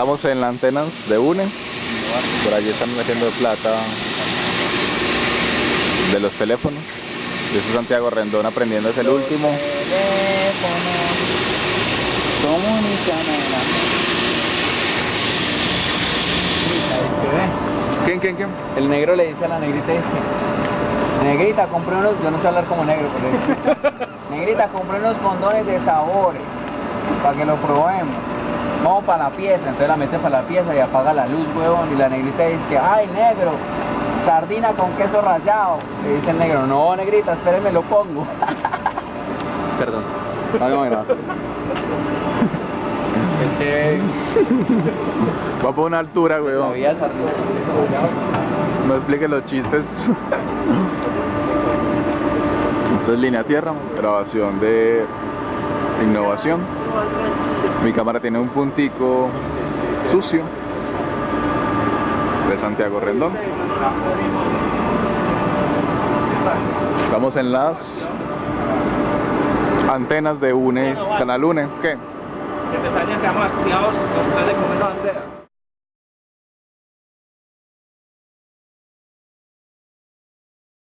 Estamos en las antenas de UNE. Por allí están metiendo plata de los teléfonos. Yo soy Santiago Rendón aprendiendo es el último. ¿Quién, quién, quién? El negro le dice a la negrita, es que, negrita, compré unos, yo no sé hablar como negro, pero negrita, compré unos condones de sabores, para que lo probemos. Vamos para la pieza, entonces la mete para la pieza y apaga la luz, huevón, y la negrita dice que, ay, negro, sardina con queso rallado. Le dice el negro, no, negrita, espéreme, lo pongo. Perdón. No. Es que Va por una altura, weón. sabía sardina con queso rallado. No explique los chistes. Esta es línea tierra, grabación de innovación. Mi cámara tiene un puntico sucio de Santiago Rendón. Estamos en las antenas de UNE, canal UNE. ¿Qué? Que te hemos hastiados los tres de comer la bandera.